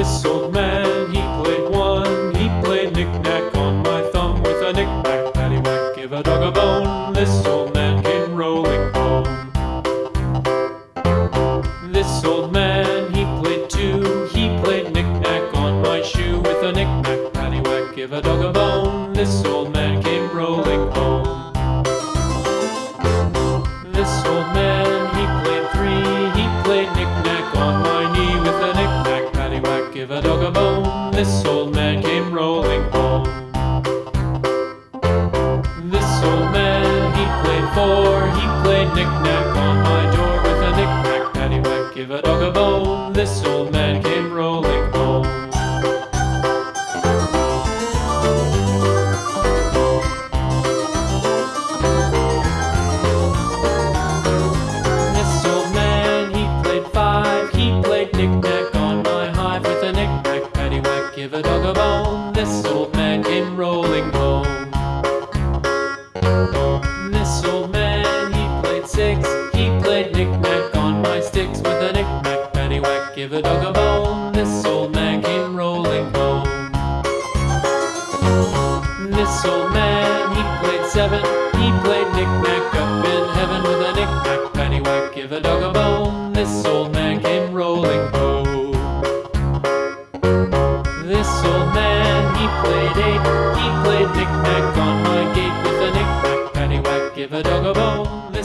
this old man, he played one, he played knick-knack on my thumb with a knick-knack, paddywhack, give a dog a bone, this old man came rolling home. This old man, he played two, he played knick-knack on my shoe with a knick-knack, paddywhack, give a dog a bone, this old man came rolling home. This a dog a bone. This old man came rolling home. This old man, he played four. He played knick-knack on my man came rolling home. This old man, he played six. He played knick-knack on my sticks with a knick-knack, paddywhack, give a dog a bone. This old man came rolling home. This old man, he played seven. He played knick-knack up in heaven with a knick-knack, paddywhack, give a dog a bone. This old man came rolling home. Eight. He played knick-knack on my gate with a knick-knack, paddywhack, give a dog a bone.